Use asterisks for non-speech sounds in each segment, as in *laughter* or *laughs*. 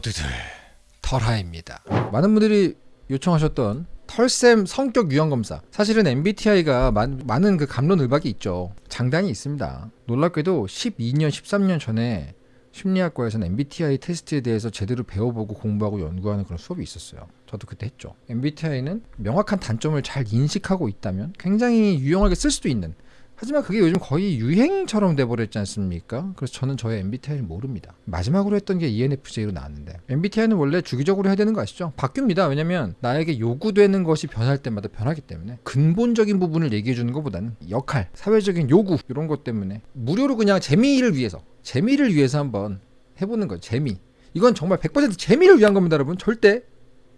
모두들 털하입니다. 많은 분들이 요청하셨던 털샘 성격 유형 검사. 사실은 MBTI가 많, 많은 그 감론을박이 있죠. 장단이 있습니다. 놀랍게도 12년, 13년 전에 심리학과에서는 MBTI 테스트에 대해서 제대로 배워보고 공부하고 연구하는 그런 수업이 있었어요. 저도 그때 했죠. MBTI는 명확한 단점을 잘 인식하고 있다면 굉장히 유용하게 쓸 수도 있는 하지만 그게 요즘 거의 유행처럼 돼버렸지 않습니까? 그래서 저는 저의 MBTI를 모릅니다. 마지막으로 했던 게 ENFJ로 나왔는데 MBTI는 원래 주기적으로 해야 되는 거 아시죠? 바뀝니다. 왜냐면 나에게 요구되는 것이 변할 때마다 변하기 때문에 근본적인 부분을 얘기해 주는 것보다는 역할, 사회적인 요구 이런 것 때문에 무료로 그냥 재미를 위해서 재미를 위해서 한번 해보는 거예요. 재미. 이건 정말 100% 재미를 위한 겁니다, 여러분. 절대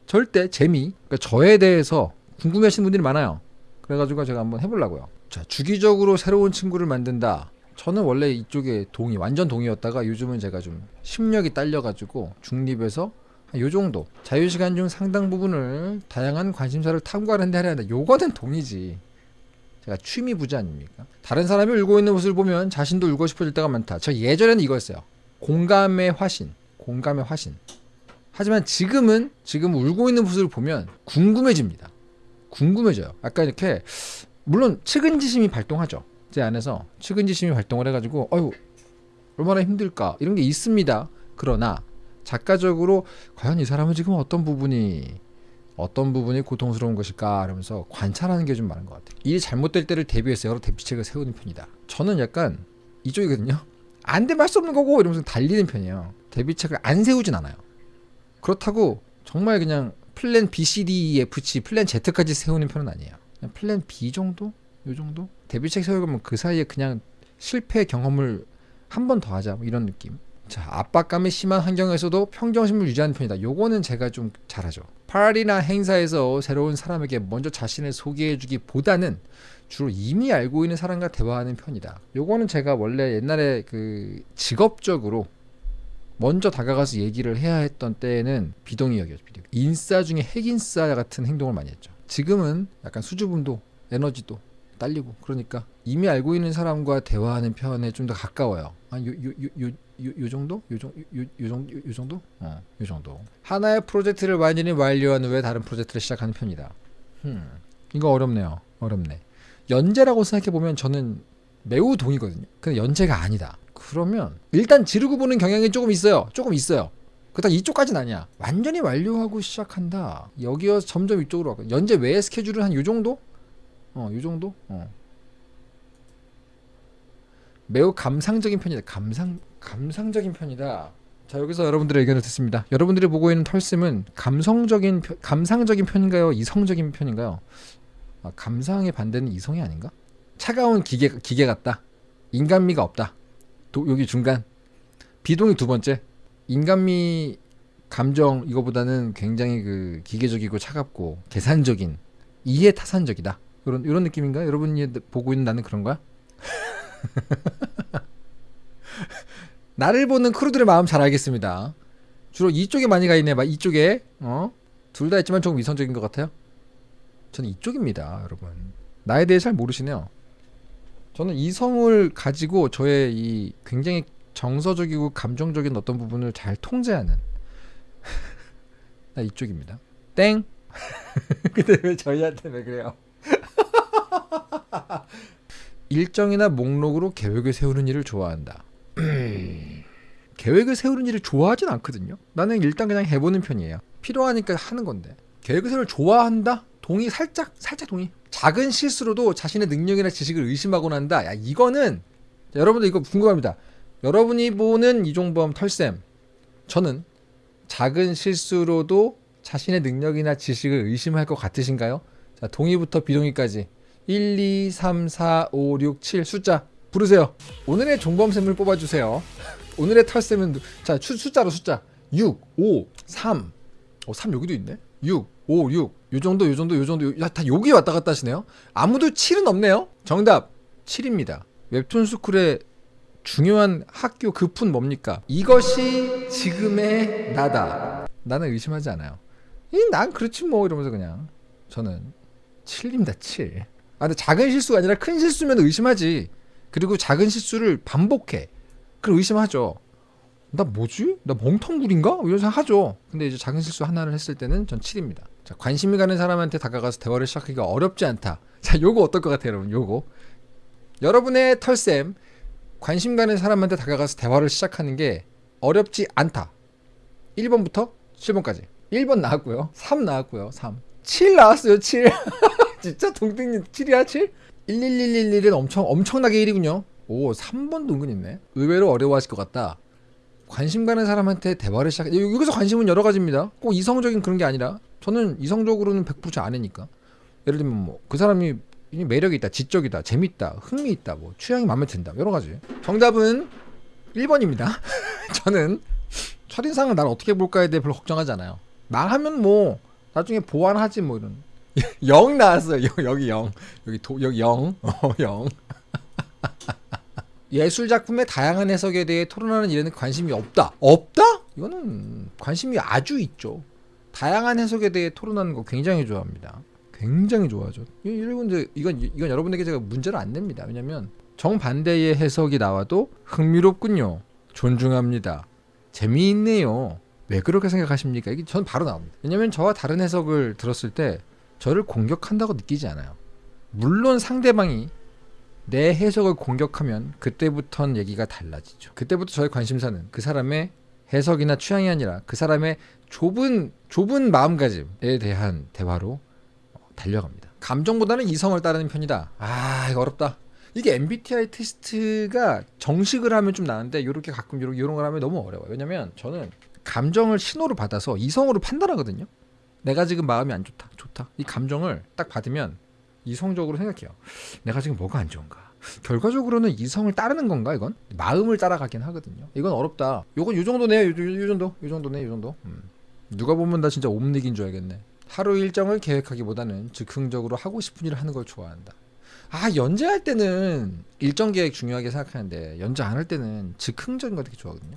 절대 재미. 그러니까 저에 대해서 궁금해하시는 분들이 많아요. 그래가지고 제가 한번 해보려고요. 자, 주기적으로 새로운 친구를 만든다. 저는 원래 이쪽에 동의, 완전 동의였다가 요즘은 제가 좀 심력이 딸려가지고 중립에서 요 정도 자유시간 중 상당 부분을 다양한 관심사를 탐구하는 데 하려 한다. 요거는 동의지. 제가 취미 부자 아닙니까? 다른 사람이 울고 있는 모습을 보면 자신도 울고 싶어질 때가 많다. 저 예전에는 이거였어요. 공감의 화신. 공감의 화신. 하지만 지금은 지금 울고 있는 모습을 보면 궁금해집니다. 궁금해져요. 아까 이렇게 물론 측은지심이 발동하죠. 제 안에서 측은지심이 발동을 해가지고 어유 얼마나 힘들까 이런 게 있습니다. 그러나 작가적으로 과연 이 사람은 지금 어떤 부분이 어떤 부분이 고통스러운 것일까 이러면서 관찰하는 게 좀 많은 것 같아요. 일이 잘못될 때를 대비해서 여러 대비책을 세우는 편이다. 저는 약간 이쪽이거든요. 안 되면 할 수 없는 거고 이러면서 달리는 편이에요. 대비책을 안 세우진 않아요. 그렇다고 정말 그냥 플랜 B, C, D, E, F, G, 플랜 Z까지 세우는 편은 아니에요. 플랜 B 정도? 요 정도? 대비책 세우면 그 사이에 그냥 실패 경험을 한 번 더 하자 뭐 이런 느낌. 자, 압박감이 심한 환경에서도 평정심을 유지하는 편이다. 요거는 제가 좀 잘하죠. 파티나 행사에서 새로운 사람에게 먼저 자신을 소개해주기 보다는 주로 이미 알고 있는 사람과 대화하는 편이다. 요거는 제가 원래 옛날에 그 직업적으로 먼저 다가가서 얘기를 해야 했던 때에는 비동의역이었죠. 비동의. 인싸 중에 핵인싸 같은 행동을 많이 했죠. 지금은 약간 수줍음도 에너지도 딸리고 그러니까 이미 알고 있는 사람과 대화하는 편에 좀 더 가까워요. 한 요 요 요요 요, 정도? 요, 정, 요, 요, 정도? 요 정도? 어, 요 정도. 하나의 프로젝트를 완전히 완료한 후에 다른 프로젝트를 시작하는 편이다. 음, 이거 어렵네요. 어렵네. 연재라고 생각해 보면 저는 매우 동의거든요. 근데 연재가 아니다. 그러면 일단 지르고 보는 경향이 조금 있어요. 조금 있어요. 그렇다 이쪽까지는 아니야. 완전히 완료하고 시작한다. 여기서 점점 이쪽으로 가고 연재 외의 스케줄은 한 요 정도? 어, 요 정도? 어. 매우 감상적인 편이다. 감상 감상적인 편이다. 자 여기서 여러분들의 의견을 듣습니다. 여러분들이 보고 있는 털sim은 감성적인 감상적인 편인가요? 이성적인 편인가요? 아, 감상의 반대는 이성이 아닌가? 차가운 기계 기계 같다. 인간미가 없다. 도, 여기 중간 비동의 두 번째 인간미 감정 이거보다는 굉장히 그 기계적이고 차갑고 계산적인 이해 타산적이다. 이런 이런 느낌인가? 여러분이 보고 있는 나는 그런 거야? *laughs* 나를 보는 크루들의 마음 잘 알겠습니다. 주로 이쪽에 많이 가 있네. 막 이쪽에 어? 둘 다 있지만 조금 이성적인 것 같아요. 저는 이쪽입니다, 여러분. 나에 대해 잘 모르시네요. 저는 이성을 가지고 저의 이 굉장히 정서적이고 감정적인 어떤 부분을 잘 통제하는 *laughs* 나 이쪽입니다. 땡. *laughs* 근데 왜 저희한테 왜 그래요? *laughs* 일정이나 목록으로 계획을 세우는 일을 좋아한다. *clears throat* 계획을 세우는 일을 좋아하진 않거든요. 나는 일단 그냥 해보는 편이에요. 필요하니까 하는 건데. 계획을 세우는 좋아한다? 동의 살짝 살짝 동의. 작은 실수로도 자신의 능력이나 지식을 의심하곤 한다. 야 이거는 여러분들 이거 궁금합니다. 여러분이 보는 이종범 털쌤 저는 작은 실수로도 자신의 능력이나 지식을 의심할 것 같으신가요? 자 동의부터 비동의까지. 1, 2, 3, 4, 5, 6, 7 숫자 부르세요. 오늘의 종범쌤을 뽑아주세요. 오늘의 털쌤은 자 숫자로 숫자. 6, 5, 3 어, 3 여기도 있네? 6, 5, 6 요정도 요정도 요정도. 야, 다 여기 왔다 갔다 하시네요. 아무도 7은 없네요. 정답 7입니다. 웹툰 스쿨의 중요한 학교 급은 뭡니까 이것이 지금의 나다 나는 의심하지 않아요 난 그렇지 뭐 이러면서 그냥 저는 7입니다 7 아, 근데 작은 실수가 아니라 큰 실수면 의심하지. 그리고 작은 실수를 반복해. 그럼 의심하죠. 나 뭐지? 나 멍텅구리인가? 이런 생각 하죠. 근데 이제 작은 실수 하나를 했을 때는 전 7입니다. 자, 관심이 가는 사람한테 다가가서 대화를 시작하기가 어렵지 않다. 자, 요거 어떨 것 같아요, 여러분? 요거. 여러분의 털쌤, 관심 가는 사람한테 다가가서 대화를 시작하는 게 어렵지 않다. 1번부터 7번까지. 1번 나왔고요. 3 나왔고요. 3. 7 나왔어요. 7. *laughs* 진짜 동등님 7이야 7? 11111은 엄청 엄청나게 1이군요. 오 3번도 은근 있네. 의외로 어려워하실 것 같다. 관심 가는 사람한테 대화를 시작. 여- 여기서 관심은 여러 가지입니다. 꼭 이성적인 그런 게 아니라 저는 이성적으로는 100% 아니니까. 예를 들면 뭐 그 사람이 이 매력이 있다, 지적이다, 재밌다, 흥미 있다, 뭐 취향이 마음에 든다, 여러 가지. 정답은 1번입니다. *laughs* 저는 첫인상을 날 어떻게 볼까에 대해 별로 걱정하지 않아요. 망하면 뭐 나중에 보완하지 뭐 이런. *laughs* 0 나왔어요. 여- 여기 0. 여기 도 여기 0. *laughs* 어, 0. 예술 작품의 다양한 해석에 대해 토론하는 일에는 관심이 없다. 없다? 이거는 관심이 아주 있죠. 다양한 해석에 대해 토론하는 거 굉장히 좋아합니다. 굉장히 좋아하죠. 이- 여러분들 이건 이건 여러분에게 제가 문제를 안 냅니다. 왜냐면 정반대의 해석이 나와도 흥미롭군요. 존중합니다. 재미있네요. 왜 그렇게 생각하십니까? 이게 전 바로 나옵니다. 왜냐면 저와 다른 해석을 들었을 때 저를 공격한다고 느끼지 않아요. 물론 상대방이 내 해석을 공격하면 그때부터는 얘기가 달라지죠. 그때부터 저의 관심사는 그 사람의 해석이나 취향이 아니라 그 사람의 좁은 좁은 마음가짐에 대한 대화로 어, 달려갑니다. 감정보다는 이성을 따르는 편이다. 아 이거 어렵다. 이게 MBTI 테스트가 정식을 하면 좀 나은데 이렇게 가끔 이런 이런 걸 하면 너무 어려워요. 왜냐면 저는 감정을 신호로 받아서 이성으로 판단하거든요. 내가 지금 마음이 안 좋다, 좋다. 이 감정을 딱 받으면 이성적으로 생각해요. 내가 지금 뭐가 안 좋은가? 결과적으로는 이성을 따르는 건가 이건? 마음을 따라가긴 하거든요. 이건 어렵다. 요건 요 정도네요. 요 정도. 요 정도네. 요 정도. 음. 누가 보면 나 진짜 옴닉인 줄 알겠네. 하루 일정을 계획하기보다는 즉흥적으로 하고 싶은 일을 하는 걸 좋아한다. 아 연재할 때는 일정 계획 중요하게 생각하는데 연재 안 할 때는 즉흥적인 거 되게 좋아하거든요.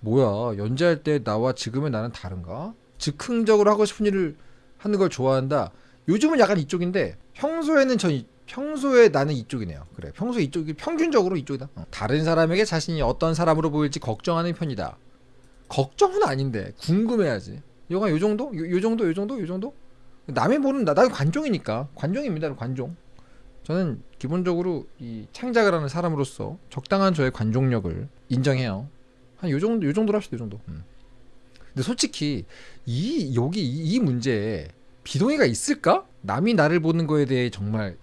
뭐야 연재할 때 나와 지금의 나는 다른가? 즉흥적으로 하고 싶은 일을 하는 걸 좋아한다. 요즘은 약간 이쪽인데 평소에는 전 이- 평소에 나는 이쪽이네요. 그래 평소에 이쪽이 평균적으로 이쪽이다. 어. 다른 사람에게 자신이 어떤 사람으로 보일지 걱정하는 편이다. 걱정은 아닌데 궁금해야지. 요가 요 정도? 요, 요 정도? 요 정도? 요 정도? 남이 보는 나 나는 관종이니까 관종입니다. 관종. 저는 기본적으로 이 창작을 하는 사람으로서 적당한 저의 관종력을 인정해요. 한 요 정도 요 정도로 합시다. 요 정도. 음. 근데 솔직히 이 여기 이, 이 문제에 비동의가 있을까? 남이 나를 보는 거에 대해 정말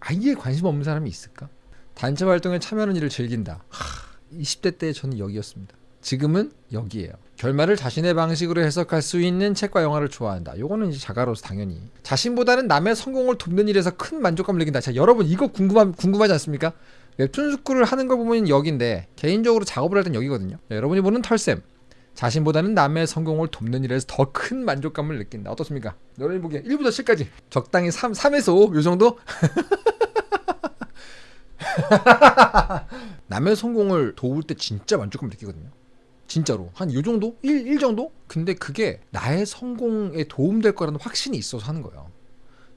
아예 관심 없는 사람이 있을까? 단체 활동에 참여하는 일을 즐긴다. 하, 20대 때 저는 여기였습니다. 지금은 여기에요. 결말을 자신의 방식으로 해석할 수 있는 책과 영화를 좋아한다. 요거는 이제 자가로서 당연히 자신보다는 남의 성공을 돕는 일에서 큰 만족감을 느낀다. 자, 여러분 이거 궁금함 궁금하지 않습니까? 웹툰 스쿨을 하는 걸 보면 여기인데 개인적으로 작업을 할 땐 여기거든요. 자, 여러분이 보는 털쌤 자신보다는 남의 성공을 돕는 일에서 더 큰 만족감을 느낀다. 어떻습니까? 여러분이 보기에 1부터 7까지 적당히 3, 3에서 5, 요 정도? *laughs* 남의 성공을 도울 때 진짜 만족감 느끼거든요. 진짜로 한 요 정도? 1, 1 정도? 근데 그게 나의 성공에 도움될 거라는 확신이 있어서 하는 거예요.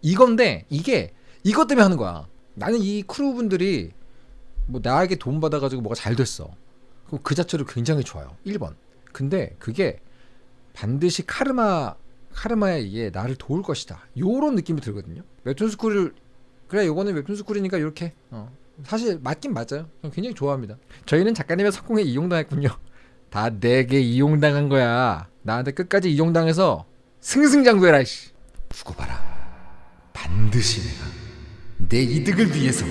이건데 이게 이것 때문에 하는 거야. 나는 이 크루분들이 뭐 나에게 도움 받아가지고 뭐가 잘 됐어. 그럼 그 자체로 굉장히 좋아요. 1번. 근데 그게 반드시 카르마 카르마에 의해 나를 도울 것이다. 요런 느낌이 들거든요. 웹툰 스쿨을 그래 요거는 웹툰 스쿨이니까 이렇게 어. 사실 맞긴 맞아요. 굉장히 좋아합니다. 저희는 작가님의 성공에 이용당했군요. 다 내게 이용당한 거야. 나한테 끝까지 이용당해서 승승장구해라. 씨. 두고 봐라. 반드시 내가 내 이득을 위해서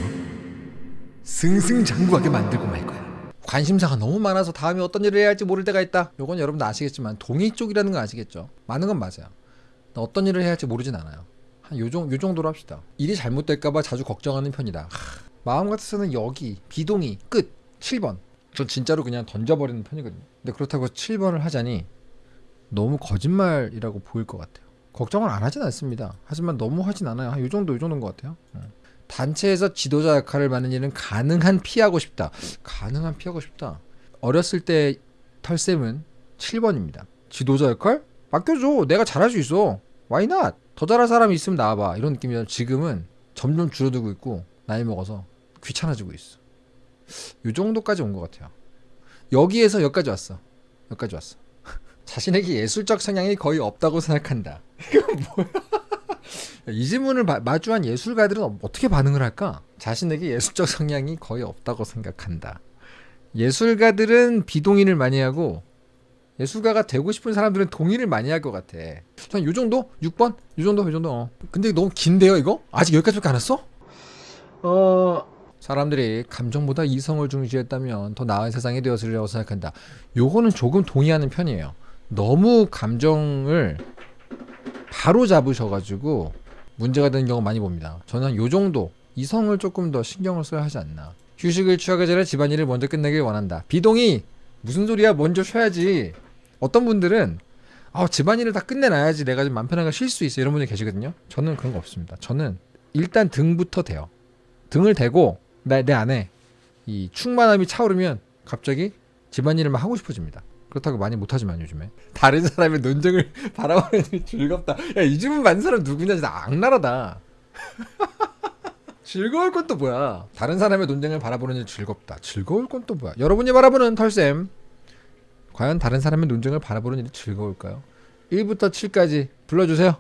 승승장구하게 만들고 말 거야. 관심사가 너무 많아서 다음에 어떤 일을 해야 할지 모를 때가 있다. 요건 여러분도 아시겠지만 동의 쪽이라는 거 아시겠죠? 많은 건 맞아요. 나 어떤 일을 해야 할지 모르진 않아요. 한 요, 정, 요 정도로 합시다. 일이 잘못될까봐 자주 걱정하는 편이다. 하, 마음 같아서는 여기 비동의 끝 7번. 전 진짜로 그냥 던져버리는 편이거든요. 근데 그렇다고 7번을 하자니 너무 거짓말이라고 보일 것 같아요. 걱정을 안 하진 않습니다. 하지만 너무 하진 않아요. 한요 정도 요 정도인 것 같아요. 어. 단체에서 지도자 역할을 맡는 일은 가능한 피하고 싶다. 가능한 피하고 싶다. 어렸을 때 털쌤은 7번입니다. 지도자 역할? 맡겨줘. 내가 잘할 수 있어. Why not? 더 잘할 사람이 있으면 나와봐. 이런 느낌이라 지금은 점점 줄어들고 있고 나이 먹어서 귀찮아지고 있어. 요 정도까지 온 것 같아요. 여기에서 여기까지 왔어. 여기까지 왔어. *laughs* 자신에게 예술적 성향이 거의 없다고 생각한다. *laughs* 이건 뭐야? 이 질문을 마, 마주한 예술가들은 어떻게 반응을 할까? 자신에게 예술적 성향이 거의 없다고 생각한다. 예술가들은 비동의를 많이 하고 예술가가 되고 싶은 사람들은 동의를 많이 할 것 같아. 한요 정도? 6번? 요 정도? 요 정도? 어. 근데 너무 긴데요, 이거? 아직 여기까지밖에 안 왔어? 어... 사람들이 감정보다 이성을 중시했다면 더 나은 세상이 되었으리라고 생각한다. 요거는 조금 동의하는 편이에요. 너무 감정을 바로 잡으셔가지고 문제가 되는 경우 많이 봅니다. 저는 요 정도 이성을 조금 더 신경을 써야 하지 않나. 휴식을 취하기 전에 집안일을 먼저 끝내길 원한다. 비동의 무슨 소리야? 먼저 쉬어야지. 어떤 분들은 아 집안일을 다 끝내놔야지 내가 좀 마음 편하게 쉴 수 있어 이런 분이 계시거든요. 저는 그런 거 없습니다. 저는 일단 등부터 대요. 등을 대고 내, 내 안에 이 충만함이 차오르면 갑자기 집안일을 막 하고 싶어집니다. 그렇다고 많이 못하지만 요즘에 다른 사람의 논쟁을 *laughs* 바라보는 즐겁다. 야이 질문 만든 사람 누구냐 진짜 악랄하다. *laughs* 즐거울 건 또 뭐야? 다른 사람의 논쟁을 바라보는 일 즐겁다. 즐거울 건 또 뭐야? 여러분이 바라보는 털쌤 과연 다른 사람의 논쟁을 바라보는 일이 즐거울까요? 1부터 7까지 불러주세요.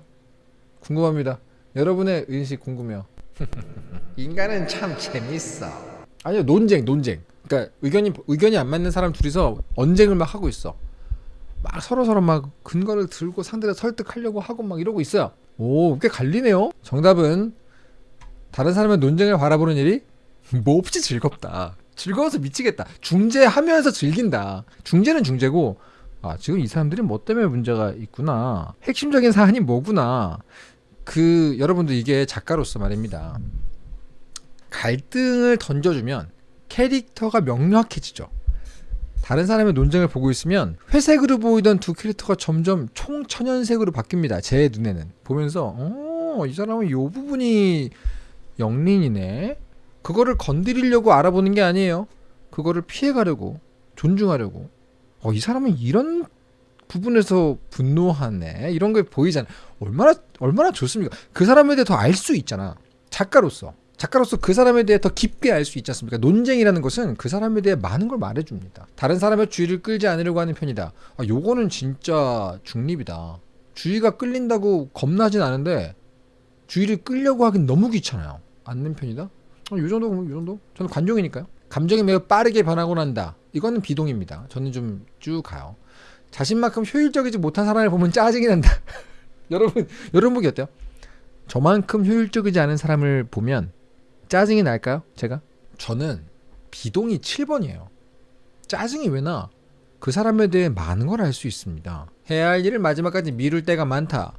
궁금합니다. 여러분의 의식 궁금해요. *laughs* 인간은 참 재밌어. 아니요 논쟁 논쟁. 그러니까 의견이 의견이 안 맞는 사람 둘이서 언쟁을 막 하고 있어. 막 서로 서로 막 근거를 들고 상대를 설득하려고 하고 막 이러고 있어요. 오, 꽤 갈리네요. 정답은 다른 사람의 논쟁을 바라보는 일이 *laughs* 몹시 즐겁다. 즐거워서 미치겠다. 중재하면서 즐긴다. 중재는 중재고 아, 지금 이 사람들이 뭐 때문에 문제가 있구나. 핵심적인 사안이 뭐구나. 그 여러분들 이게 작가로서 말입니다. 갈등을 던져주면 캐릭터가 명료해지죠. 다른 사람의 논쟁을 보고 있으면 회색으로 보이던 두 캐릭터가 점점 총천연색으로 바뀝니다. 제 눈에는 보면서 어, 이 사람은 이 부분이 영린이네. 그거를 건드리려고 알아보는 게 아니에요. 그거를 피해가려고 존중하려고. 어, 이 사람은 이런 부분에서 분노하네. 이런 게 보이잖아. 얼마나 얼마나 좋습니까? 그 사람에 대해 더 알 수 있잖아. 작가로서. 작가로서 그 사람에 대해 더 깊게 알 수 있지 않습니까? 논쟁이라는 것은 그 사람에 대해 많은 걸 말해줍니다. 다른 사람의 주의를 끌지 않으려고 하는 편이다. 아, 요거는 진짜 중립이다. 주의가 끌린다고 겁나진 않은데 주의를 끌려고 하긴 너무 귀찮아요. 않는 편이다. 아, 요 정도 요 정도? 저는 관종이니까요. 감정이 매우 빠르게 변하고 난다. 이거는 비동입니다. 저는 좀 쭉 가요. 자신만큼 효율적이지 못한 사람을 보면 짜증이 난다. *laughs* 여러분 여러분 보기 어때요? 저만큼 효율적이지 않은 사람을 보면 짜증이 날까요? 제가? 저는 비동이 7번이에요. 짜증이 왜 나? 그 사람에 대해 많은 걸 알 수 있습니다. 해야 할 일을 마지막까지 미룰 때가 많다.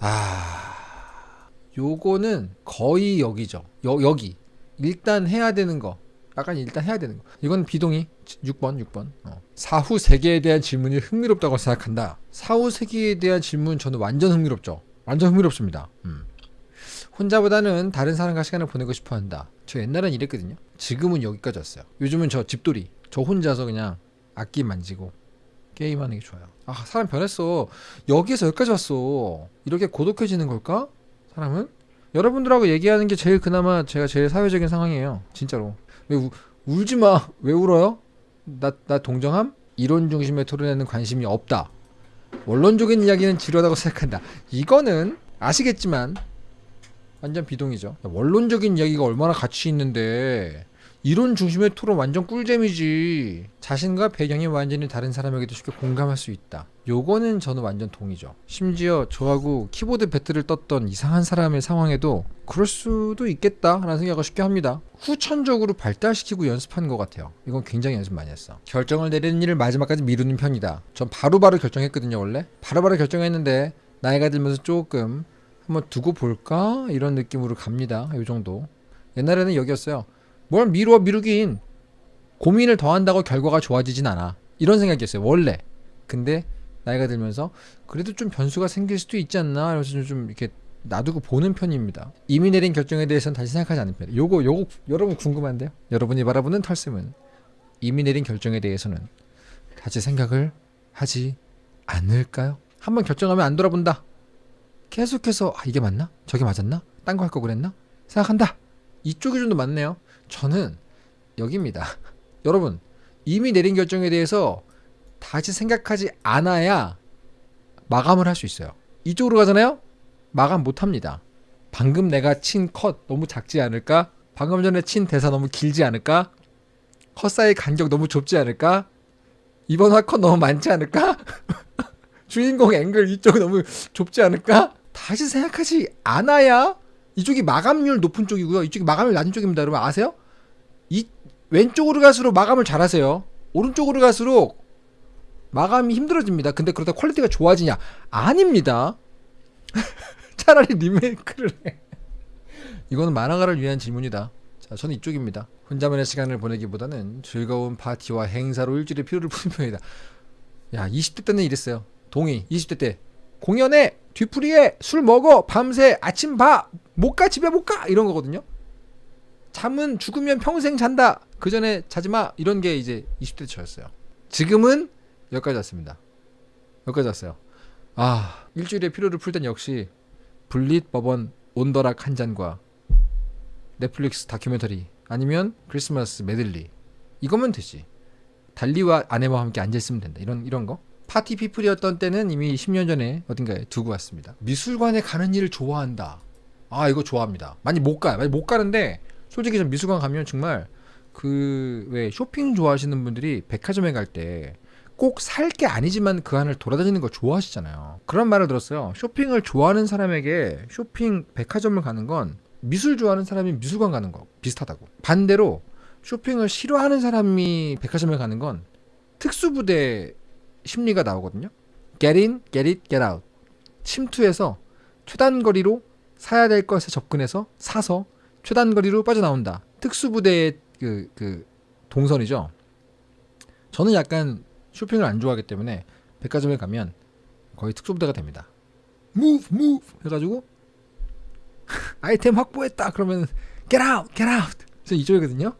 아, 요거는 거의 여기죠. 여, 여기. 일단 해야 되는 거. 약간 일단 해야 되는 거. 이건 비동의 6번, 6번. 어. 사후 세계에 대한 질문이 흥미롭다고 생각한다. 사후 세계에 대한 질문 저는 완전 흥미롭죠. 완전 흥미롭습니다. 음. 혼자보다는 다른 사람과 시간을 보내고 싶어 한다. 저 옛날엔 이랬거든요. 지금은 여기까지 왔어요. 요즘은 저 집돌이. 저 혼자서 그냥 악기 만지고 게임하는 게 좋아요. 아, 사람 변했어. 여기에서 여기까지 왔어. 이렇게 고독해지는 걸까? 사람은? 여러분들하고 얘기하는 게 제일 그나마 제가 제일 사회적인 상황이에요. 진짜로. 왜 우, 울지 마. 왜 울어요? 나, 나 동정함? 이론 중심의 토론에는 관심이 없다. 원론적인 이야기는 지루하다고 생각한다. 이거는 아시겠지만 완전 비동이죠. 원론적인 이야기가 얼마나 가치 있는데 이론 중심의 토론 완전 꿀잼이지. 자신과 배경이 완전히 다른 사람에게도 쉽게 공감할 수 있다. 요거는 저는 완전 동의죠. 심지어 저하고 키보드 배틀을 떴던 이상한 사람의 상황에도 그럴 수도 있겠다라는 생각을 쉽게 합니다. 후천적으로 발달시키고 연습한 것 같아요. 이건 굉장히 연습 많이 했어. 결정을 내리는 일을 마지막까지 미루는 편이다. 전 바로바로 결정했거든요, 원래. 바로바로 결정했는데 나이가 들면서 조금 한번 두고 볼까? 이런 느낌으로 갑니다. 요 정도. 옛날에는 여기였어요. 뭘 미루어 미루긴 고민을 더한다고 결과가 좋아지진 않아 이런 생각이었어요 원래 근데 나이가 들면서 그래도 좀 변수가 생길 수도 있지 않나 이러면서 좀 이렇게 놔두고 보는 편입니다 이미 내린 결정에 대해서는 다시 생각하지 않는 편이에요 요거 요거 여러분 궁금한데요 여러분이 바라보는 털쌤은 이미 내린 결정에 대해서는 다시 생각을 하지 않을까요? 한번 결정하면 안 돌아본다 계속해서 아 이게 맞나? 저게 맞았나? 딴 거 할 거 그랬나? 생각한다 이쪽이 좀더 맞네요 저는 여기입니다. *laughs* 여러분 이미 내린 결정에 대해서 다시 생각하지 않아야 마감을 할 수 있어요. 이쪽으로 가잖아요? 마감 못 합니다. 방금 내가 친 컷 너무 작지 않을까? 방금 전에 친 대사 너무 길지 않을까? 컷 사이 간격 너무 좁지 않을까? 이번 화 컷 너무 많지 않을까? *laughs* 주인공 앵글 이쪽 너무 좁지 않을까? 다시 생각하지 않아야 이쪽이 마감률 높은 쪽이고요. 이쪽이 마감률 낮은 쪽입니다. 여러분 아세요? 이 왼쪽으로 갈수록 마감을 잘하세요. 오른쪽으로 갈수록 마감이 힘들어집니다. 근데 그러다 퀄리티가 좋아지냐? 아닙니다. *laughs* 차라리 리메이크를 해. 이거는 만화가를 위한 질문이다. 자, 저는 이쪽입니다. 혼자만의 시간을 보내기보다는 즐거운 파티와 행사로 일주일의 피로를 푸는 편이다. 야, 20대 때는 이랬어요. 동의. 20대 때 공연에 뒤풀이에 술 먹어 밤새 아침 봐 못 가 집에 못 가 이런 거거든요. 잠은 죽으면 평생 잔다. 그 전에 자지 마 이런 게 이제 20대 저였어요. 지금은 여기까지 왔습니다. 여기까지 왔어요. 아 일주일에 피로를 풀 땐 역시 블릿 버번 on the rock 한 잔과 넷플릭스 다큐멘터리 아니면 크리스마스 메들리 이거면 되지. 달리와 아내와 함께 앉아 있으면 된다. 이런 이런 거. 파티 피플이었던 때는 이미 10년 전에 어딘가에 두고 왔습니다. 미술관에 가는 일을 좋아한다. 아 이거 좋아합니다. 많이 못 가요. 많이 못 가는데 솔직히 전 미술관 가면 정말 그 왜 쇼핑 좋아하시는 분들이 백화점에 갈 때 꼭 살 게 아니지만 그 안을 돌아다니는 걸 좋아하시잖아요. 그런 말을 들었어요. 쇼핑을 좋아하는 사람에게 쇼핑 백화점을 가는 건 미술 좋아하는 사람이 미술관 가는 거 비슷하다고. 반대로 쇼핑을 싫어하는 사람이 백화점에 가는 건 특수부대 심리가 나오거든요. Get in, get it, get out. 침투해서 최단거리로 사야 될 것에 접근해서 사서 최단거리로 빠져나온다. 특수부대의 그, 그 동선이죠. 저는 약간 쇼핑을 안 좋아하기 때문에 백화점에 가면 거의 특수부대가 됩니다. Move, move 해가지고 *laughs* 아이템 확보했다 그러면 get out, get out. 이쪽이거든요.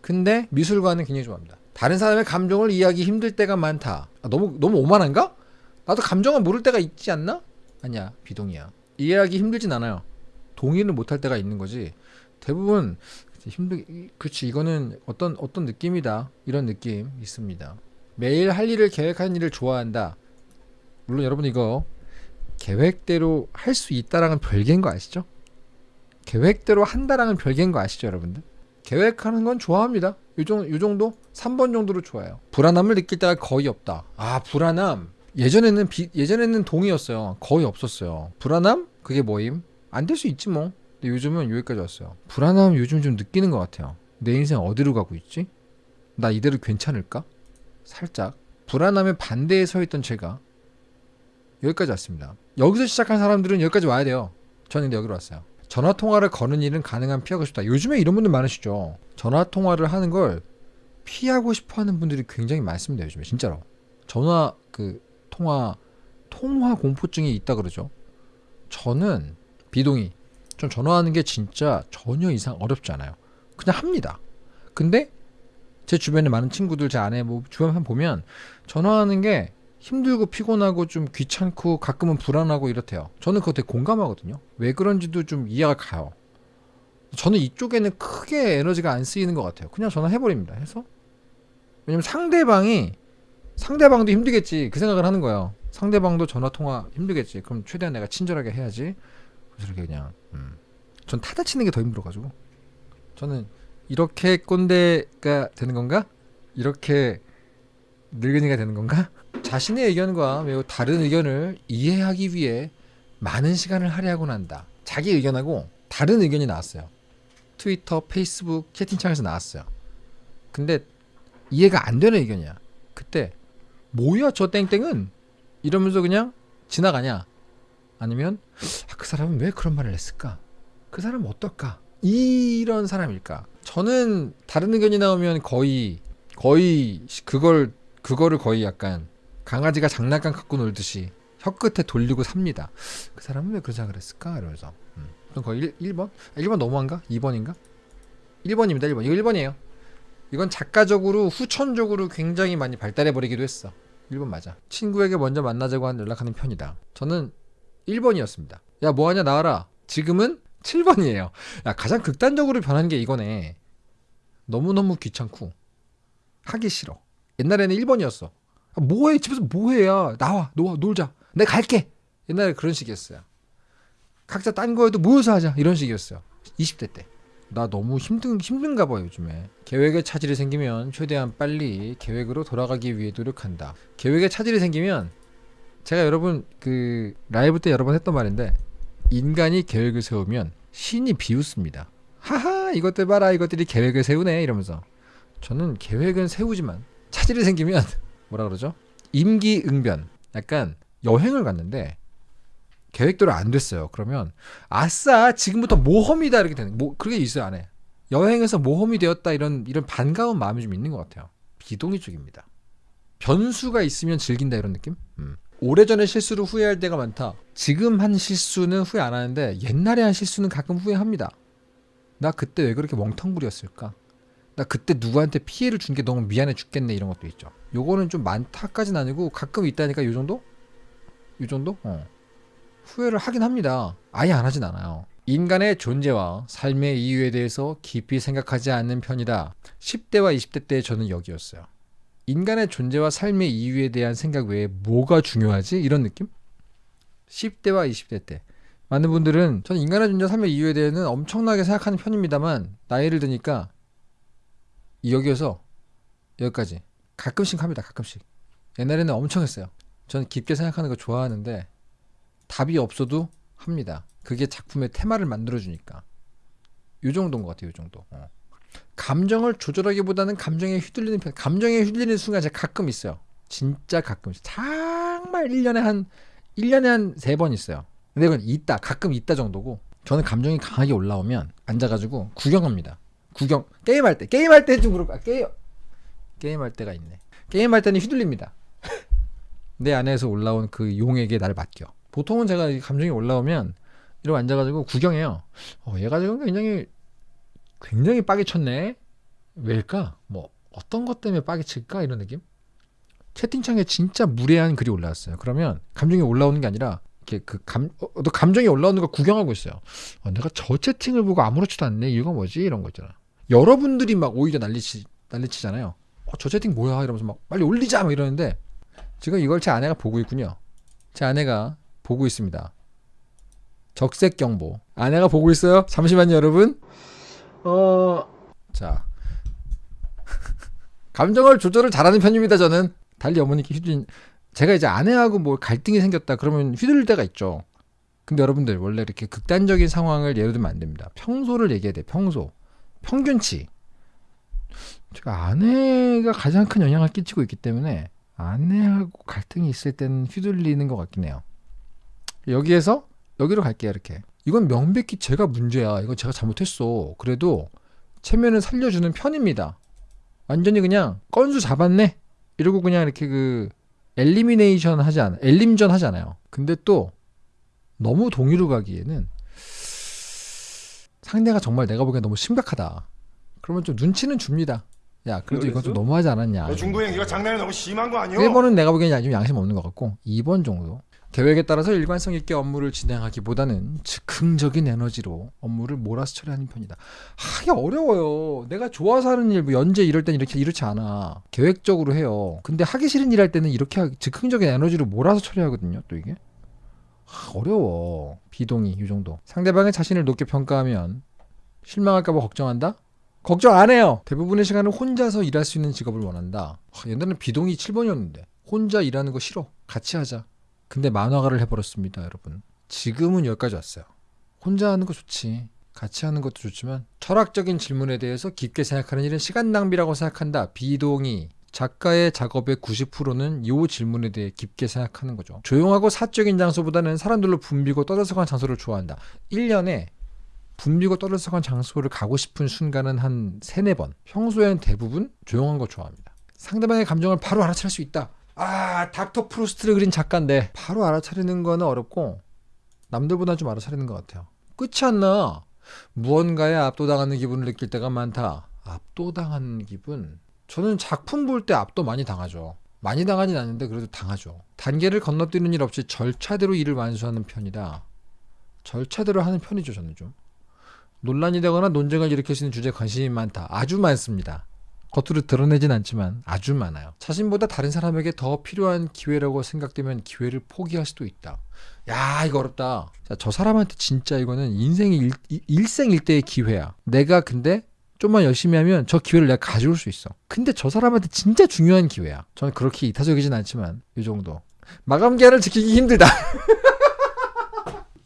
근데 미술관은 굉장히 좋아합니다. 다른 사람의 감정을 이해하기 힘들 때가 많다. 아, 너무 너무 오만한가? 나도 감정을 모를 때가 있지 않나? 아니야 비동이야. 이해하기 힘들진 않아요. 동의를 못할 때가 있는 거지. 대부분 힘들. 그렇지 이거는 어떤 어떤 느낌이다 이런 느낌 있습니다. 매일 할 일을 계획하는 일을 좋아한다. 물론 여러분 이거 계획대로 할 수 있다랑은 별개인 거 아시죠? 계획대로 한다랑은 별개인 거 아시죠, 여러분들? 계획하는 건 좋아합니다. 요, 정, 요 정도? 3번 정도로 좋아요. 불안함을 느낄 때가 거의 없다. 아, 불안함. 예전에는 비, 예전에는 동이었어요. 거의 없었어요. 불안함? 그게 뭐임? 안 될 수 있지 뭐. 근데 요즘은 여기까지 왔어요. 불안함 요즘 좀 느끼는 것 같아요. 내 인생 어디로 가고 있지? 나 이대로 괜찮을까? 살짝. 불안함의 반대에 서 있던 제가 여기까지 왔습니다. 여기서 시작한 사람들은 여기까지 와야 돼요. 저는 여기로 왔어요. 전화 통화를 거는 일은 가능한 피하고 싶다. 요즘에 이런 분들 많으시죠. 전화 통화를 하는 걸 피하고 싶어 하는 분들이 굉장히 많습니다. 요즘에 진짜로. 전화 그 통화 통화 공포증이 있다 그러죠. 저는 비동의. 좀 전화하는 게 진짜 전혀 이상 어렵지 않아요. 그냥 합니다. 근데 제 주변에 많은 친구들, 제 아내 뭐 주변 보면 전화하는 게 힘들고 피곤하고 좀 귀찮고 가끔은 불안하고 이렇대요. 저는 그거 되게 공감하거든요. 왜 그런지도 좀 이해가 가요. 저는 이쪽에는 크게 에너지가 안 쓰이는 것 같아요. 그냥 전화해버립니다. 해서 왜냐면 상대방이 상대방도 힘들겠지 그 생각을 하는 거예요. 상대방도 전화 통화 힘들겠지. 그럼 최대한 내가 친절하게 해야지. 그래서 이렇게 그냥 음. 전 타다 치는 게 더 힘들어가지고 저는 이렇게 꼰대가 되는 건가? 이렇게 늙은이가 되는 건가? 자신의 의견과 매우 다른 의견을 이해하기 위해 많은 시간을 할애하곤 한다. 자기 의견하고 다른 의견이 나왔어요. 트위터, 페이스북, 채팅창에서 나왔어요. 근데 이해가 안 되는 의견이야. 그때 뭐야 저 땡땡은 이러면서 그냥 지나가냐? 아니면 아, 그 사람은 왜 그런 말을 했을까? 그 사람은 어떨까? 이런 사람일까? 저는 다른 의견이 나오면 거의 거의 그걸 그거를 거의 약간 강아지가 장난감 갖고 놀듯이 혀끝에 돌리고 삽니다. 그 사람은 왜 그런 생각을 했을까? 이러면서. 음. 그럼 거의 1, 1번? 아, 1번 너무한가? 2번인가? 1번입니다. 1번. 이거 1번이에요. 이건 작가적으로 후천적으로 굉장히 많이 발달해 버리기도 했어. 1번 맞아. 친구에게 먼저 만나자고 한 연락하는 편이다. 저는 1번이었습니다. 야, 뭐하냐, 나와라. 지금은 7번이에요. 야, 가장 극단적으로 변한 게 이거네. 너무너무 귀찮고, 하기 싫어. 옛날에는 1번이었어. 아, 뭐해? 집에서 뭐해야? 나와 놓아 놀자. 내가 갈게. 옛날에 그런 식이었어요. 각자 딴 거에도 모여서 하자. 이런 식이었어요. 20대 때. 나 너무 힘든 힘든가 봐요 요즘에. 계획에 차질이 생기면 최대한 빨리 계획으로 돌아가기 위해 노력한다. 계획에 차질이 생기면 제가 여러분 그 라이브 때 여러 번 했던 말인데 인간이 계획을 세우면 신이 비웃습니다. 하하 이것들 봐라. 이것들이 계획을 세우네. 이러면서. 저는 계획은 세우지만 차질이 생기면 뭐라 그러죠 임기응변 약간 여행을 갔는데 계획대로 안 됐어요. 그러면 아싸 지금부터 모험이다 이렇게 되는 뭐 그게 있어요 안에 여행에서 모험이 되었다 이런 이런 반가운 마음이 좀 있는 것 같아요. 비동의 쪽입니다. 변수가 있으면 즐긴다 이런 느낌? 음. 오래전에 실수를 후회할 때가 많다. 지금 한 실수는 후회 안 하는데 옛날에 한 실수는 가끔 후회합니다. 나 그때 왜 그렇게 멍텅구리였을까? 나 그때 누구한테 피해를 준 게 너무 미안해 죽겠네 이런 것도 있죠. 요거는 좀 많다까지는 아니고 가끔 있다니까 요 정도? 요 정도? 어. 후회를 하긴 합니다. 아예 안 하진 않아요. 인간의 존재와 삶의 이유에 대해서 깊이 생각하지 않는 편이다. 10대와 20대 때 저는 여기였어요. 인간의 존재와 삶의 이유에 대한 생각 외에 뭐가 중요하지? 이런 느낌? 10대와 20대 때. 많은 분들은 저는 인간의 존재, 삶의 이유에 대해서는 엄청나게 생각하는 편입니다만 나이를 드니까 여기에서 여기까지 가끔씩 합니다. 가끔씩. 옛날에는 엄청 했어요. 저는 깊게 생각하는 거 좋아하는데 답이 없어도 합니다. 그게 작품의 테마를 만들어주니까. 요 정도인 것 같아요. 요 정도. 어. 감정을 조절하기보다는 감정에 휘둘리는 편. 감정에 휘둘리는 순간 제가 가끔 있어요. 진짜 가끔 있어요. 정말 1년에 한 1년에 한 세 번 있어요. 근데 그건 있다. 가끔 있다 정도고. 저는 감정이 강하게 올라오면 앉아가지고 구경합니다. 구경. 게임할 때. 게임할 때 좀 그럴까. 게임. 게임할 때가 있네. 게임할 때는 휘둘립니다. *laughs* 내 안에서 올라온 그 용에게 날 맡겨. 보통은 제가 감정이 올라오면 이러고 앉아가지고 구경해요. 어, 얘가 지금 굉장히 굉장히 빠개 쳤네. 왜일까? 뭐 어떤 것 때문에 빠개 칠까 이런 느낌? 채팅창에 진짜 무례한 글이 올라왔어요. 그러면 감정이 올라오는 게 아니라 이렇게 그 감, 어, 또 감정이 올라오는 걸 구경하고 있어요. 어, 내가 저 채팅을 보고 아무렇지도 않네. 이유가 뭐지? 이런 거 있잖아. 여러분들이 막 오히려 난리치 난리치잖아요. 어, 저 채팅 뭐야? 이러면서 막 빨리 올리자 막 이러는데 지금 이걸 제 아내가 보고 있군요. 제 아내가 보고 있습니다. 적색 경보. 아내가 보고 있어요. 잠시만요, 여러분. 어, 자. *laughs* 감정을 조절을 잘하는 편입니다, 저는. 달리 어머니께 휘둘린 제가 이제 아내하고 뭐 갈등이 생겼다 그러면 휘둘릴 때가 있죠. 근데 여러분들 원래 이렇게 극단적인 상황을 예로 들면 안 됩니다. 평소를 얘기해야 돼. 평소. 평균치. 제가 아내가 가장 큰 영향을 끼치고 있기 때문에 아내하고 갈등이 있을 때는 휘둘리는 것 같긴 해요. 여기에서 여기로 갈게요 이렇게. 이건 명백히 제가 문제야. 이건 제가 잘못했어. 그래도 체면을 살려주는 편입니다. 완전히 그냥 건수 잡았네? 이러고 그냥 이렇게 그 엘리미네이션 하지 않아 엘림전 하지 않아요. 근데 또 너무 동의로 가기에는 상대가 정말 내가 보기엔 너무 심각하다 그러면 좀 눈치는 줍니다 야 그래도 이건 좀 너무하지 않았냐 너 중도 행위가 장난이 너무 심한 거 아니야? 1번은 내가 보기엔 좀 양심 없는 것 같고 2번 정도 계획에 따라서 일관성 있게 업무를 진행하기보다는 즉흥적인 에너지로 업무를 몰아서 처리하는 편이다. 하기 어려워요. 내가 좋아서 하는 일, 뭐 연재 이럴 땐 이렇게 이렇지 않아. 계획적으로 해요. 근데 하기 싫은 일 할 때는 이렇게 하, 즉흥적인 에너지로 몰아서 처리하거든요. 또 이게 하, 어려워. 비동의 이 정도. 상대방의 자신을 높게 평가하면 실망할까봐 걱정한다. 걱정 안 해요. 대부분의 시간을 혼자서 일할 수 있는 직업을 원한다. 하, 옛날에는 비동의 7번이었는데 혼자 일하는 거 싫어. 같이 하자. 근데 만화가를 해버렸습니다, 여러분. 지금은 여기까지 왔어요. 혼자 하는 거 좋지. 같이 하는 것도 좋지만 철학적인 질문에 대해서 깊게 생각하는 일은 시간 낭비라고 생각한다. 비동의. 작가의 작업의 90%는 이 질문에 대해 깊게 생각하는 거죠. 조용하고 사적인 장소보다는 사람들로 붐비고 떠들썩한 장소를 좋아한다. 1년에 붐비고 떠들썩한 장소를 가고 싶은 순간은 한 세네 번. 평소엔 대부분 조용한 거 좋아합니다. 상대방의 감정을 바로 알아차릴 수 있다. 아 닥터 프로스트를 그린 작가인데 바로 알아차리는 거는 어렵고 남들보다 좀 알아차리는 것 같아요 끝이 안 나 무언가에 압도당하는 기분을 느낄 때가 많다 압도당하는 기분 저는 작품 볼 때 압도 많이 당하죠 많이 당하진 않는데 그래도 당하죠 단계를 건너뛰는 일 없이 절차대로 일을 완수하는 편이다 절차대로 하는 편이죠 저는 좀 논란이 되거나 논쟁을 일으킬 수 있는 주제에 관심이 많다 아주 많습니다 겉으로 드러내진 않지만 아주 많아요. 자신보다 다른 사람에게 더 필요한 기회라고 생각되면 기회를 포기할 수도 있다. 야 이거 어렵다. 자, 저 사람한테 진짜 이거는 인생의 일, 일- 일생일대의 기회야. 내가 근데 좀만 열심히 하면 저 기회를 내가 가져올 수 있어. 근데 저 사람한테 진짜 중요한 기회야. 저는 그렇게 이타적이진 않지만 이 정도. 마감 기한을 지키기 힘들다. *laughs*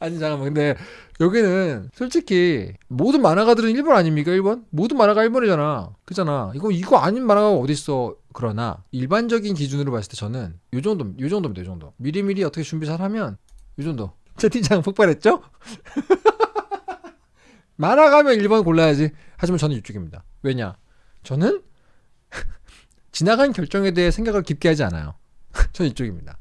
아니 잠깐만 근데 여기는 솔직히 모든 만화가들은 1번 아닙니까 1번? 모든 만화가 1번이잖아 그잖아 이거 이거 아닌 만화가 어딨어 그러나 일반적인 기준으로 봤을 때 저는 요 정도 요 정도입니다 요 정도 미리미리 어떻게 준비 잘 하면 요 정도 *laughs* 채팅창 폭발했죠? *laughs* 만화가면 1번 골라야지 하지만 저는 이쪽입니다 왜냐 저는 *laughs* 지나간 결정에 대해 생각을 깊게 하지 않아요 *laughs* 저는 이쪽입니다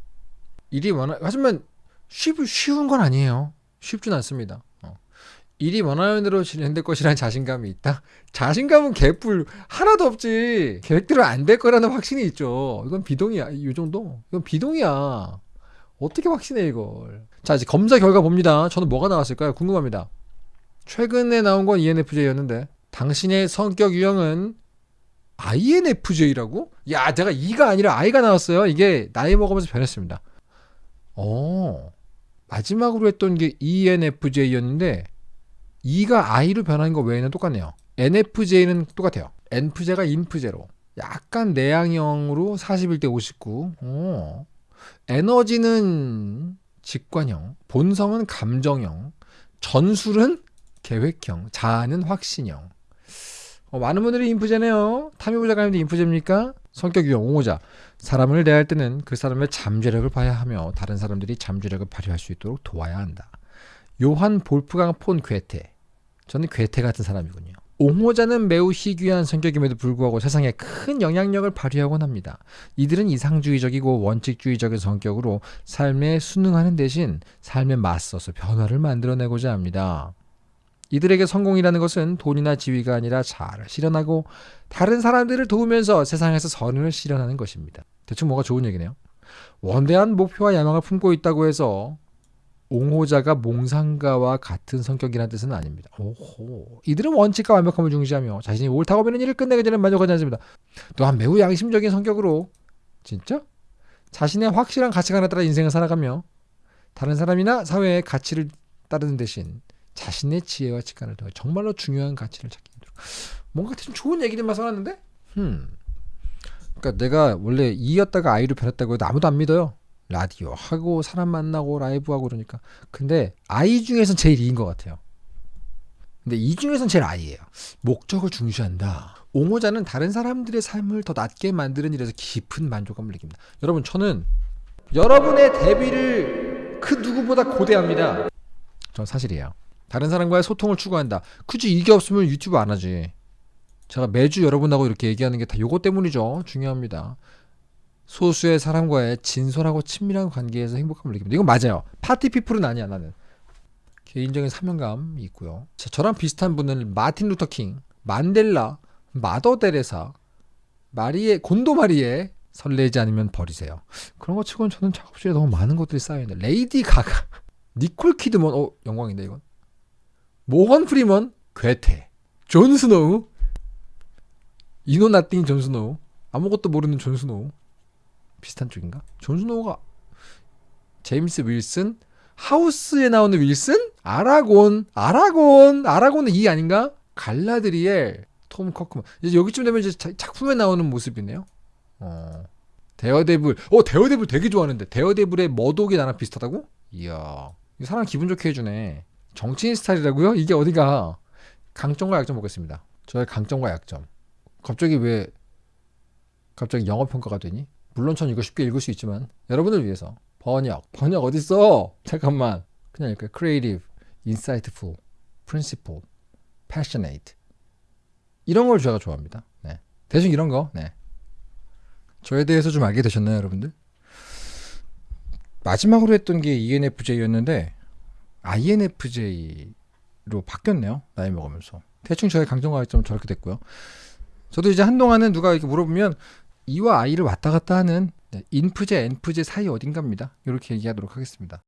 일이 많아 하지만 쉽, 쉬운 건 아니에요. 쉽진 않습니다. 어. 일이 원하면대로 진행될 것이라는 자신감이 있다? 자신감은 개뿔 하나도 없지. 계획대로 안 될 거라는 확신이 있죠. 이건 비동이야. 이 정도. 이건 비동이야. 어떻게 확신해 이걸. 자 이제 검사 결과 봅니다. 저는 뭐가 나왔을까요? 궁금합니다. 최근에 나온 건 ENFJ였는데 당신의 성격 유형은 INFJ라고? 야 내가 E가 아니라 I가 나왔어요. 이게 나이 먹으면서 변했습니다. 어 마지막으로 했던 게 ENFJ였는데 E가 I로 변한 거 외에는 똑같네요. NFJ는 똑같아요. NFJ가 INFJ로 약간 내향형으로 41대 59. 어. 에너지는 직관형, 본성은 감정형, 전술은 계획형, 자아는 확신형. 어, 많은 분들이 인프제네요. 탐욕작가님도 인프제입니까? 성격 유형 옹호자. 사람을 대할 때는 그 사람의 잠재력을 봐야 하며 다른 사람들이 잠재력을 발휘할 수 있도록 도와야 한다. 요한 볼프강 폰 괴테. 저는 괴테 같은 사람이군요. 옹호자는 매우 희귀한 성격임에도 불구하고 세상에 큰 영향력을 발휘하곤 합니다. 이들은 이상주의적이고 원칙주의적인 성격으로 삶에 순응하는 대신 삶에 맞서서 변화를 만들어내고자 합니다. 이들에게 성공이라는 것은 돈이나 지위가 아니라 자아를 실현하고 다른 사람들을 도우면서 세상에서 선을 실현하는 것입니다. 대충 뭐가 좋은 얘기네요. 원대한 목표와 야망을 품고 있다고 해서 옹호자가 몽상가와 같은 성격이라는 뜻은 아닙니다. 오호. 이들은 원칙과 완벽함을 중시하며 자신이 옳다고 보는 일을 끝내기 전에 만족하지 않습니다. 또한 매우 양심적인 성격으로 진짜 자신의 확실한 가치관에 따라 인생을 살아가며 다른 사람이나 사회의 가치를 따르는 대신 자신의 지혜와 직관을 통해 정말로 중요한 가치를 찾기 힘들어. 뭔가 좀 좋은 얘기들만 써놨는데? 음. 그러니까 내가 원래 이였다가 아이로 변했다고 해도 아무도 안 믿어요. 라디오 하고 사람 만나고 라이브 하고 그러니까. 근데 아이 중에선 제일 이인 것 같아요. 근데 이 중에선 제일 아이예요. 목적을 중시한다. 옹호자는 다른 사람들의 삶을 더 낫게 만드는 일에서 깊은 만족감을 느낍니다. 여러분 저는 여러분의 데뷔를 그 누구보다 고대합니다. 전 사실이에요. 다른 사람과의 소통을 추구한다. 굳이 이게 없으면 유튜브 안 하지. 제가 매주 여러분하고 이렇게 얘기하는 게 다 요거 때문이죠. 중요합니다. 소수의 사람과의 진솔하고 친밀한 관계에서 행복감을 느낍니다. 이건 맞아요. party people은 아니야 나는. 개인적인 사명감이 있고요. 자, 저랑 비슷한 분은 마틴 루터 킹, 만델라, 마더 데레사, 마리에 곤도 마리에 설레지 않으면 버리세요. 그런 것 치고는 저는 작업실에 너무 많은 것들이 쌓여 있는데 레이디 가가, *laughs* 니콜 키드먼, 어 영광인데 이건. 모건 프리먼, 괴테, 존 스노우, you know nothing 존 스노우, 아무것도 모르는 존 스노우 비슷한 쪽인가? 존 스노우가 제임스 윌슨, 하우스에 나오는 윌슨, 아라곤, 아라곤, 아라곤은 이 아닌가? 갈라드리엘, 톰 커크만. 이제 여기쯤 되면 이제 자- 작품에 나오는 모습이네요. 어. 데어데블, 어 데어데블 되게 좋아하는데 데어데블의 머독이 나랑 비슷하다고? 이야, 이 사람 기분 좋게 해주네. 정치인 스타일이라고요? 이게 어디가? 강점과 약점 보겠습니다. 저의 강점과 약점. 갑자기 왜 갑자기 영어 평가가 되니? 물론 전 이거 쉽게 읽을 수 있지만 여러분을 위해서 번역 번역 어딨어? 잠깐만 그냥 읽을까요? Creative, Insightful, Principled, Passionate 이런 걸 제가 좋아합니다. 네. 대충 이런 거. 네. 저에 대해서 좀 알게 되셨나요, 여러분들? 마지막으로 했던 게 ENFJ였는데 INFJ로 바뀌었네요. 나이 먹으면서. 대충 저의 강점과점은 저렇게 됐고요. 저도 이제 한동안은 누가 이렇게 물어보면 E와 I를 왔다 갔다 하는 네, 인프제, 엔프제 사이 어딘가입니다. 이렇게 얘기하도록 하겠습니다.